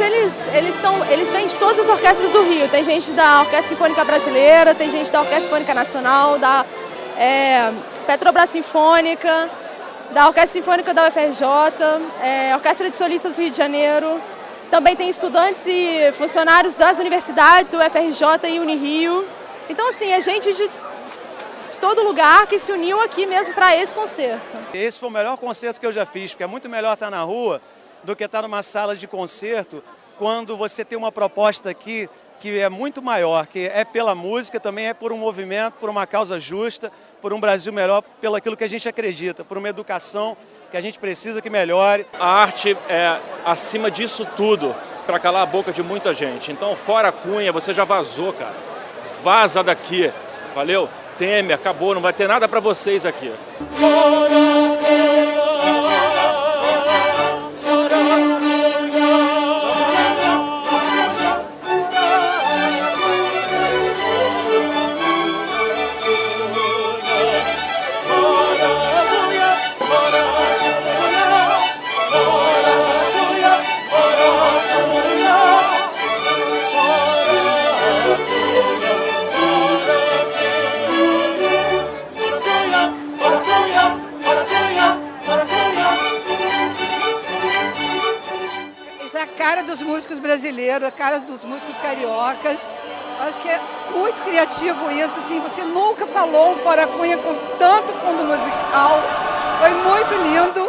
eles, eles, tão, eles vêm de todas as orquestras do Rio. Tem gente da Orquestra Sinfônica Brasileira, tem gente da Orquestra Sinfônica Nacional, da é, Petrobras Sinfônica, da Orquestra Sinfônica da UFRJ, é, Orquestra de Solistas do Rio de Janeiro. Também tem estudantes e funcionários das universidades, UFRJ e Unirio. Então, assim, é gente de, de todo lugar que se uniu aqui mesmo para esse concerto. Esse foi o melhor concerto que eu já fiz, porque é muito melhor estar na rua do que estar numa sala de concerto quando você tem uma proposta aqui que é muito maior, que é pela música, também é por um movimento, por uma causa justa, por um Brasil melhor, pelo aquilo que a gente acredita, por uma educação que a gente precisa que melhore. A arte é acima disso tudo para calar a boca de muita gente. Então, fora a Cunha, você já vazou, cara. Vaza daqui, valeu? Teme, acabou, não vai ter nada para vocês aqui. Cara dos músicos brasileiros, a cara dos músicos cariocas. Acho que é muito criativo isso, assim, você nunca falou um Fora Cunha com tanto fundo musical. Foi muito lindo.